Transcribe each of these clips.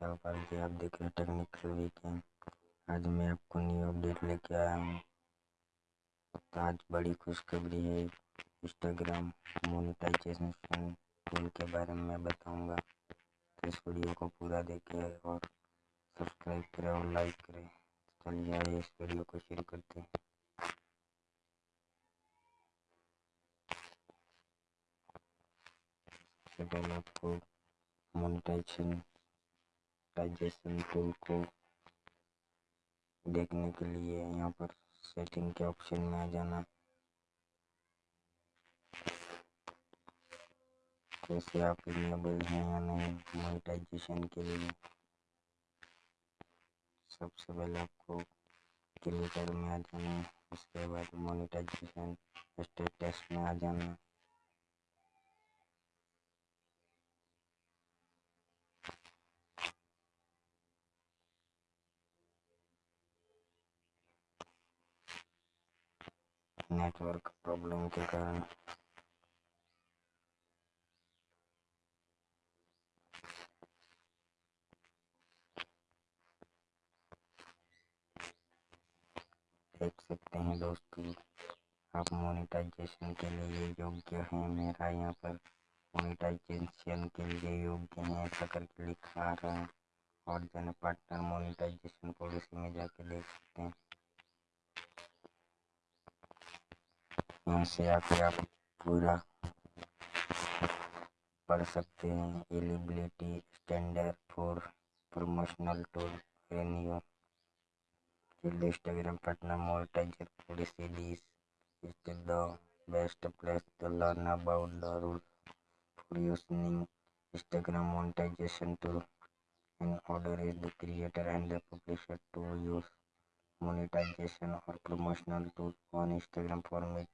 नमस्कार पाल जी आप देख रहे हैं टेक्निकल वीकेंड आज मैं आपको न्यू अपडेट लेके आया हूँ। तो आज बड़ी खुशखबरी है इंस्टाग्राम मोनेटाइजेशन टूल के बारे में मैं बताऊँगा। तो इस वीडियो को पूरा देखें और सब्सक्राइब करें और लाइक करें। चलिए आइए इस वीडियो को शुरू करते हैं। पहले आपको मोनेटाइजेशन टाइजेशन टूल को देखने के लिए यहाँ पर सेटिंग के ऑप्शन में आ जाना। कैसे आप इनेबल हैं या नहीं मोनेटाइजेशन के लिए। सबसे पहले आपको क्रिएटर में आ जाना, उसके बाद मोनेटाइजेशन स्टेटस में आ जाना। नेटवर्क प्रॉब्लम के कारण। देख सकते हैं दोस्तों, आप मोनेटाइजेशन के लिए योग्य हैं। मेरा यहाँ पर मोनेटाइजेशन के लिए योग्य हैं, ऐसा करके लिखा रहा है। और जन पार्टनर मोनेटाइजेशन पॉलिसी में जाके देख सकते हैं। यहाँ से आके आप पूरा पढ़ सकते हैं। Eligibility standard for promotional tool Instagram partner monetiser the best place to learn about the rule for using Instagram monetisation tool in order is the creator and the publisher to use monetisation or promotional tool on Instagram for meet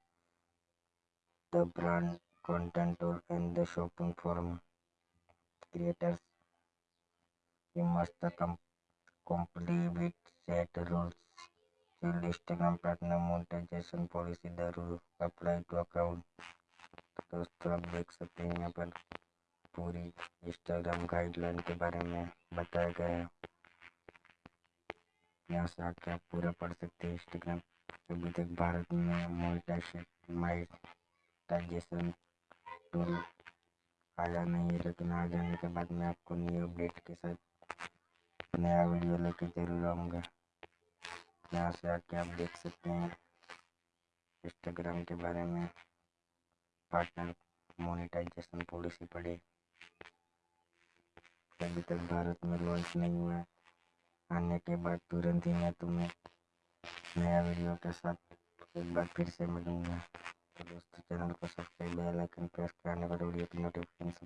the brand content tool and the shopping forum creators you must com comply with set rules till instagram partner monetization policy the rule apply to account दोस्तों आप देख सकते हैं यहाँ पर पूरी Instagram guideline के बारे में बताया गया है यहाँ से आके आप पूरा पढ़ सकते हैं इंस्टाग्राम अभी तक भारत में मोनेटाइजेशन मोनेटाइजेशन टूल आया नहीं है, लेकिन आ जाने के बाद मैं आपको न्यू अपडेट के साथ नया वीडियो लेके ज़रूर आऊँगा। यहाँ से आके आप देख सकते हैं इंस्टाग्राम के बारे में पार्टनर मोनेटाइजेशन पॉलिसी पढ़े। अभी तक भारत में लॉन्च नहीं हुआ आने के बाद तुरंत ही मैं तुम्हें नया वीडियो के साथ एक बार फिर से मिलूँगा। दोस्तों चैनल को सब्सक्राइब बेल आइकन प्रेस करने पर वीडियो की नोटिफिकेशन